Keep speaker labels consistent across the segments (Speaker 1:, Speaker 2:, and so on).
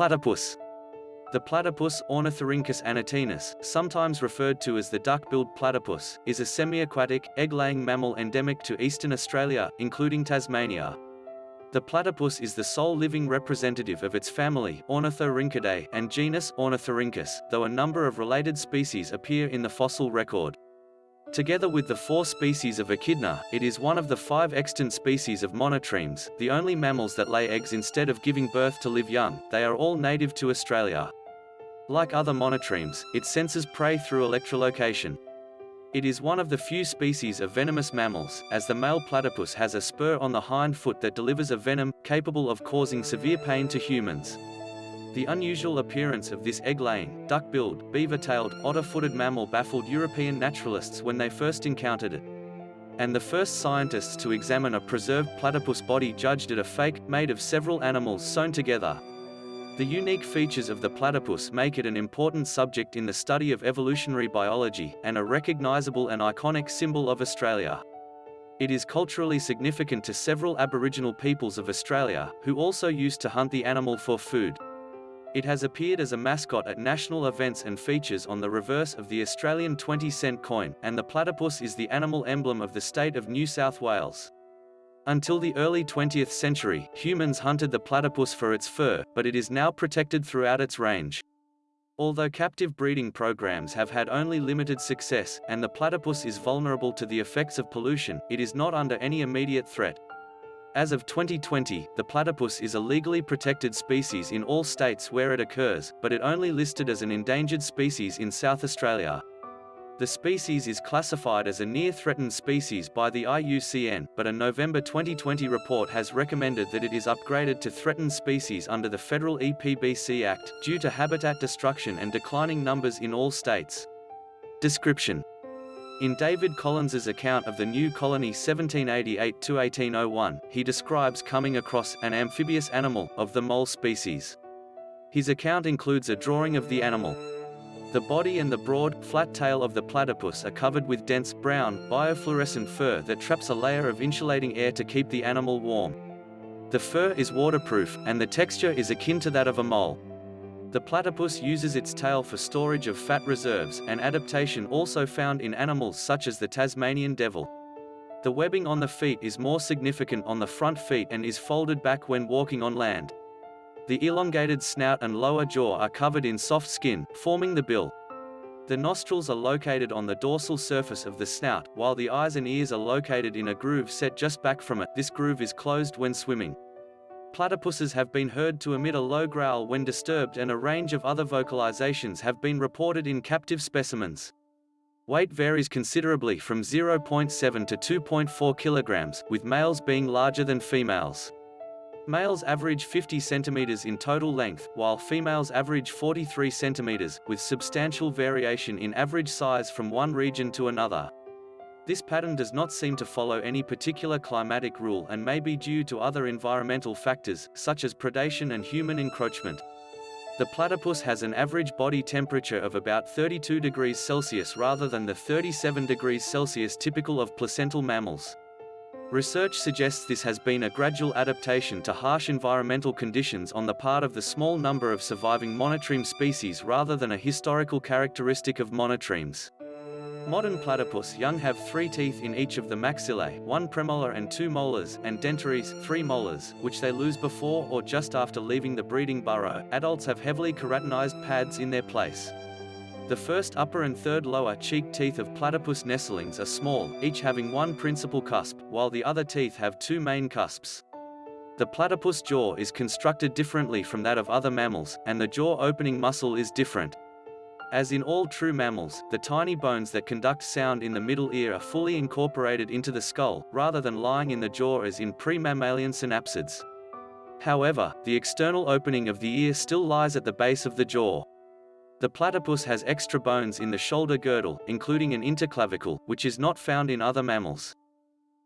Speaker 1: Platypus. The platypus Ornithorhynchus anatinus, sometimes referred to as the duck-billed platypus, is a semi-aquatic, egg-laying mammal endemic to eastern Australia, including Tasmania. The platypus is the sole living representative of its family Ornithorhynchidae and genus Ornithorhynchus, though a number of related species appear in the fossil record. Together with the four species of echidna, it is one of the five extant species of monotremes, the only mammals that lay eggs instead of giving birth to live young. They are all native to Australia. Like other monotremes, it senses prey through electrolocation. It is one of the few species of venomous mammals, as the male platypus has a spur on the hind foot that delivers a venom, capable of causing severe pain to humans. The unusual appearance of this egg-laying, duck-billed, beaver-tailed, otter-footed mammal baffled European naturalists when they first encountered it. And the first scientists to examine a preserved platypus body judged it a fake, made of several animals sewn together, the unique features of the platypus make it an important subject in the study of evolutionary biology, and a recognizable and iconic symbol of Australia. It is culturally significant to several Aboriginal peoples of Australia, who also used to hunt the animal for food. It has appeared as a mascot at national events and features on the reverse of the Australian 20-cent coin, and the platypus is the animal emblem of the state of New South Wales. Until the early 20th century, humans hunted the platypus for its fur, but it is now protected throughout its range. Although captive breeding programs have had only limited success, and the platypus is vulnerable to the effects of pollution, it is not under any immediate threat. As of 2020, the platypus is a legally protected species in all states where it occurs, but it only listed as an endangered species in South Australia. The species is classified as a near-threatened species by the IUCN, but a November 2020 report has recommended that it is upgraded to threatened species under the federal EPBC Act, due to habitat destruction and declining numbers in all states. Description in David Collins's account of the new colony 1788-1801, he describes coming across an amphibious animal of the mole species. His account includes a drawing of the animal, the body and the broad, flat tail of the platypus are covered with dense, brown, biofluorescent fur that traps a layer of insulating air to keep the animal warm. The fur is waterproof, and the texture is akin to that of a mole. The platypus uses its tail for storage of fat reserves, an adaptation also found in animals such as the Tasmanian devil. The webbing on the feet is more significant on the front feet and is folded back when walking on land. The elongated snout and lower jaw are covered in soft skin, forming the bill. The nostrils are located on the dorsal surface of the snout, while the eyes and ears are located in a groove set just back from it. This groove is closed when swimming. Platypuses have been heard to emit a low growl when disturbed and a range of other vocalizations have been reported in captive specimens. Weight varies considerably from 0.7 to 2.4 kilograms, with males being larger than females. Males average 50 centimeters in total length, while females average 43 centimeters, with substantial variation in average size from one region to another. This pattern does not seem to follow any particular climatic rule and may be due to other environmental factors, such as predation and human encroachment. The platypus has an average body temperature of about 32 degrees Celsius rather than the 37 degrees Celsius typical of placental mammals. Research suggests this has been a gradual adaptation to harsh environmental conditions on the part of the small number of surviving monotreme species rather than a historical characteristic of monotremes. Modern platypus young have three teeth in each of the maxillae, one premolar and two molars, and dentaries, three molars, which they lose before or just after leaving the breeding burrow. Adults have heavily keratinized pads in their place. The first upper and third lower cheek teeth of platypus nestlings are small, each having one principal cusp, while the other teeth have two main cusps. The platypus jaw is constructed differently from that of other mammals, and the jaw opening muscle is different. As in all true mammals, the tiny bones that conduct sound in the middle ear are fully incorporated into the skull, rather than lying in the jaw as in pre-mammalian synapsids. However, the external opening of the ear still lies at the base of the jaw. The platypus has extra bones in the shoulder girdle, including an interclavicle, which is not found in other mammals.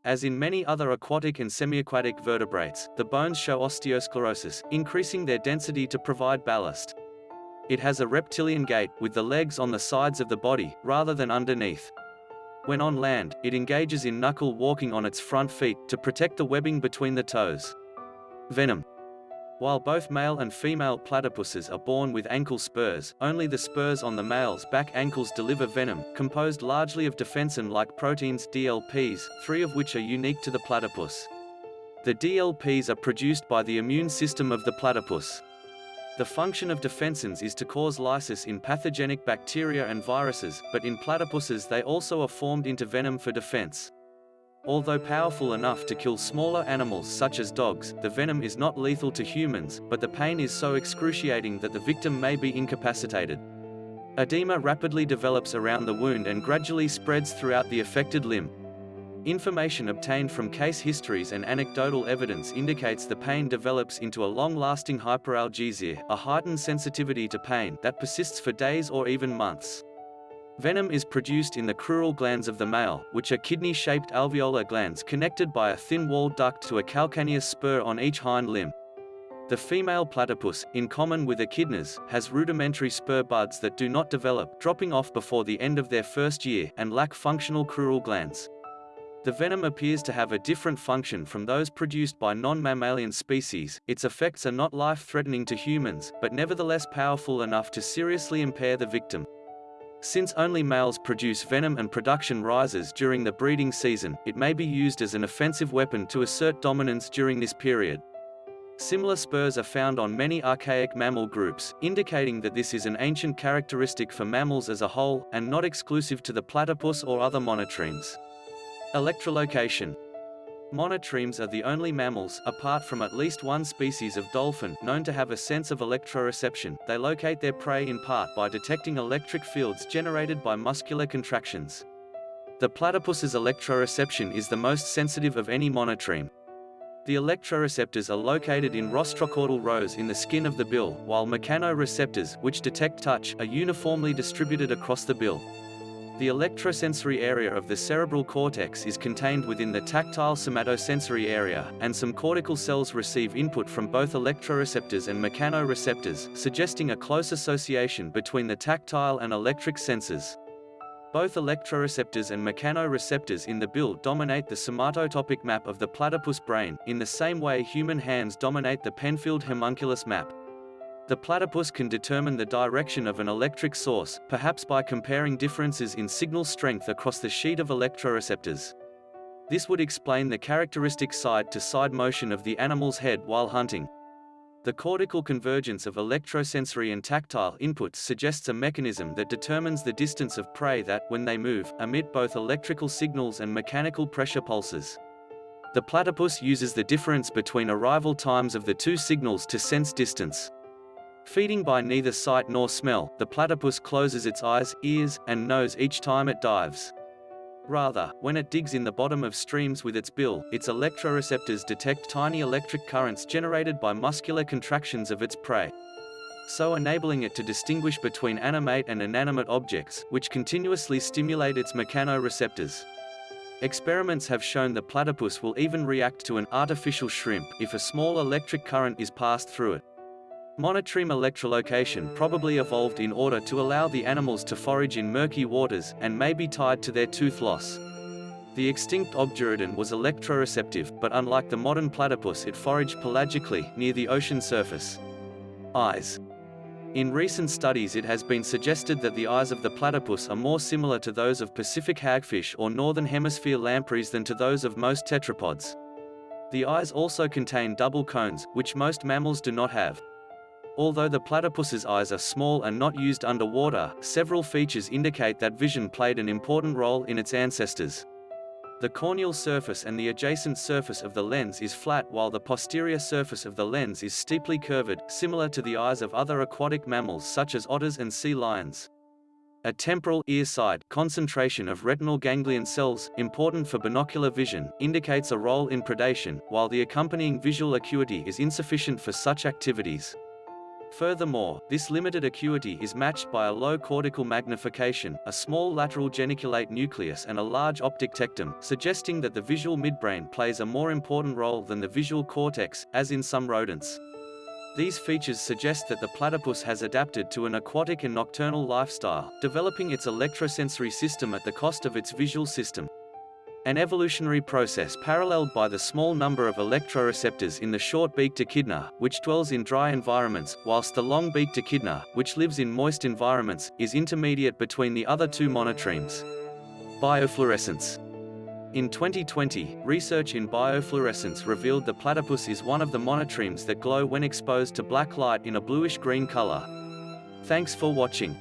Speaker 1: As in many other aquatic and semi-aquatic vertebrates, the bones show osteosclerosis, increasing their density to provide ballast. It has a reptilian gait, with the legs on the sides of the body, rather than underneath. When on land, it engages in knuckle walking on its front feet, to protect the webbing between the toes. Venom While both male and female platypuses are born with ankle spurs, only the spurs on the male's back ankles deliver venom, composed largely of defensin-like proteins DLPs, three of which are unique to the platypus. The DLPs are produced by the immune system of the platypus. The function of defensins is to cause lysis in pathogenic bacteria and viruses, but in platypuses they also are formed into venom for defense. Although powerful enough to kill smaller animals such as dogs, the venom is not lethal to humans, but the pain is so excruciating that the victim may be incapacitated. Edema rapidly develops around the wound and gradually spreads throughout the affected limb. Information obtained from case histories and anecdotal evidence indicates the pain develops into a long-lasting hyperalgesia, a heightened sensitivity to pain that persists for days or even months. Venom is produced in the crural glands of the male, which are kidney-shaped alveolar glands connected by a thin-walled duct to a calcaneus spur on each hind limb. The female platypus, in common with echidnas, has rudimentary spur buds that do not develop, dropping off before the end of their first year, and lack functional crural glands. The venom appears to have a different function from those produced by non-mammalian species, its effects are not life-threatening to humans, but nevertheless powerful enough to seriously impair the victim. Since only males produce venom and production rises during the breeding season, it may be used as an offensive weapon to assert dominance during this period. Similar spurs are found on many archaic mammal groups, indicating that this is an ancient characteristic for mammals as a whole, and not exclusive to the platypus or other monotremes. Electrolocation Monotremes are the only mammals, apart from at least one species of dolphin, known to have a sense of electroreception. They locate their prey in part by detecting electric fields generated by muscular contractions. The platypus's electroreception is the most sensitive of any monotreme. The electroreceptors are located in rostrocaudal rows in the skin of the bill, while mechanoreceptors, which detect touch, are uniformly distributed across the bill. The electrosensory area of the cerebral cortex is contained within the tactile somatosensory area, and some cortical cells receive input from both electroreceptors and mechanoreceptors, suggesting a close association between the tactile and electric senses. Both electroreceptors and mechanoreceptors in the bill dominate the somatotopic map of the platypus brain, in the same way human hands dominate the Penfield homunculus map. The platypus can determine the direction of an electric source, perhaps by comparing differences in signal strength across the sheet of electroreceptors. This would explain the characteristic side-to-side -side motion of the animal's head while hunting. The cortical convergence of electrosensory and tactile inputs suggests a mechanism that determines the distance of prey that, when they move, emit both electrical signals and mechanical pressure pulses. The platypus uses the difference between arrival times of the two signals to sense distance. Feeding by neither sight nor smell, the platypus closes its eyes, ears, and nose each time it dives. Rather, when it digs in the bottom of streams with its bill, its electroreceptors detect tiny electric currents generated by muscular contractions of its prey. So enabling it to distinguish between animate and inanimate objects, which continuously stimulate its mechanoreceptors. Experiments have shown the platypus will even react to an artificial shrimp if a small electric current is passed through it. Monotreme electrolocation probably evolved in order to allow the animals to forage in murky waters, and may be tied to their tooth loss. The extinct Obdurodon was electroreceptive, but unlike the modern platypus it foraged pelagically, near the ocean surface. Eyes. In recent studies it has been suggested that the eyes of the platypus are more similar to those of Pacific hagfish or northern hemisphere lampreys than to those of most tetrapods. The eyes also contain double cones, which most mammals do not have. Although the platypus's eyes are small and not used underwater, several features indicate that vision played an important role in its ancestors. The corneal surface and the adjacent surface of the lens is flat while the posterior surface of the lens is steeply curved, similar to the eyes of other aquatic mammals such as otters and sea lions. A temporal ear side concentration of retinal ganglion cells, important for binocular vision, indicates a role in predation, while the accompanying visual acuity is insufficient for such activities. Furthermore, this limited acuity is matched by a low cortical magnification, a small lateral geniculate nucleus and a large optic tectum, suggesting that the visual midbrain plays a more important role than the visual cortex, as in some rodents. These features suggest that the platypus has adapted to an aquatic and nocturnal lifestyle, developing its electrosensory system at the cost of its visual system. An evolutionary process paralleled by the small number of electroreceptors in the short-beaked echidna, which dwells in dry environments, whilst the long-beaked echidna, which lives in moist environments, is intermediate between the other two monotremes. Biofluorescence in 2020, research in biofluorescence revealed the platypus is one of the monotremes that glow when exposed to black light in a bluish-green color. Thanks for watching.